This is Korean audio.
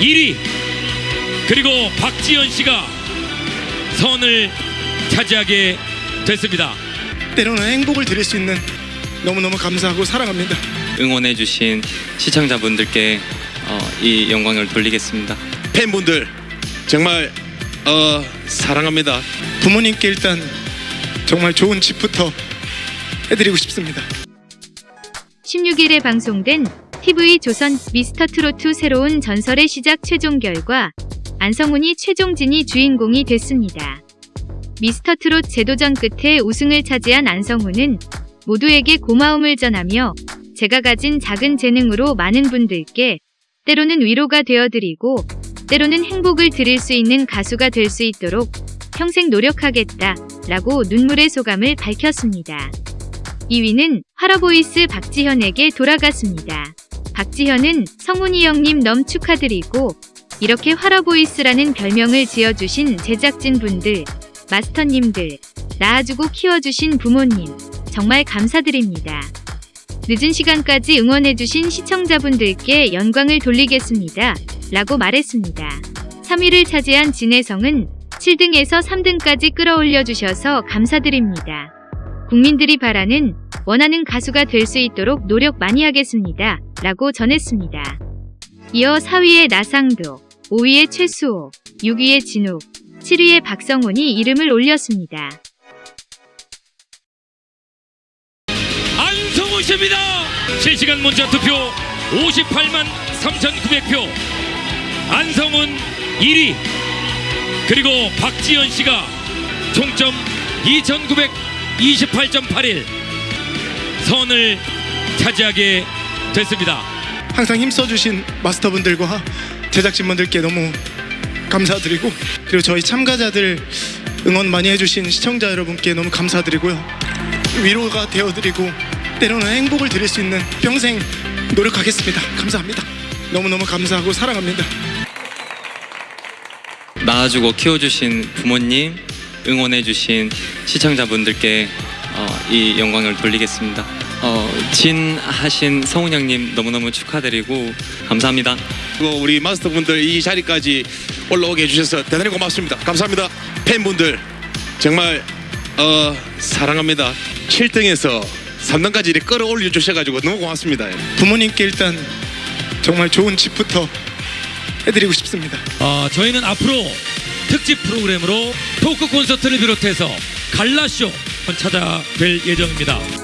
1위 그리고 박지현 씨가 선을 차지하게 됐습니다. 때로는 행복을 드릴 수 있는 너무너무 감사하고 사랑합니다. 응원해주신 시청자분들께 어, 이 영광을 돌리겠습니다. 팬분들 정말 어, 사랑합니다. 부모님께 일단 정말 좋은 집부터 해드리고 싶습니다. 16일에 방송된 TV 조선 미스터 트로트 새로운 전설의 시작 최종 결과 안성훈이 최종진이 주인공이 됐습니다. 미스터 트롯 제도전 끝에 우승을 차지한 안성훈은 모두에게 고마움을 전하며 제가 가진 작은 재능으로 많은 분들께 때로는 위로가 되어드리고 때로는 행복을 드릴 수 있는 가수가 될 수 있도록 평생 노력하겠다 라고 눈물의 소감을 밝혔습니다. 2위는 화러보이스 박지현에게 돌아갔습니다. 박지현은 성훈이 형님 넘 축하드리고 이렇게 화러보이스라는 별명을 지어주신 제작진분들, 마스터님들, 낳아주고 키워주신 부모님 정말 감사드립니다. 늦은 시간까지 응원해주신 시청자분들께 영광을 돌리겠습니다. 라고 말했습니다. 3위를 차지한 진혜성은 7등에서 3등까지 끌어올려 주셔서 감사드립니다. 국민들이 바라는 원하는 가수가 될 수 있도록 노력 많이 하겠습니다. 라고 전했습니다. 이어 4위의 나상도, 5위의 최수호, 6위의 진욱, 7위의 박성훈이 이름을 올렸습니다. 안성훈 씨입니다. 실시간 문자 투표 58만 3,900표. 안성훈 1위. 그리고 박지현 씨가 총점 2,928.81 선을 차지하게 됐습니다. 항상 힘써주신 마스터분들과 제작진분들께 너무 감사드리고 그리고 저희 참가자들 응원 많이 해주신 시청자 여러분께 너무 감사드리고요 위로가 되어드리고 때로는 행복을 드릴 수 있는 평생 노력하겠습니다 감사합니다 너무너무 감사하고 사랑합니다 낳아주고 키워주신 부모님, 응원해주신 시청자분들께 어, 이 영광을 돌리겠습니다. 어, 진하신 성훈 형님 너무너무 축하드리고 감사합니다. 그리고 우리 마스터분들 이 자리까지 올라오게 해주셔서 대단히 고맙습니다. 감사합니다. 팬분들 정말 어, 사랑합니다. 7등에서 3등까지 이렇게 끌어올려 주셔가지고 너무 고맙습니다. 부모님께 일단 정말 좋은 집부터 해드리고 싶습니다 어, 저희는 앞으로 특집 프로그램으로 토크 콘서트를 비롯해서 갈라쇼 찾아뵐 예정입니다.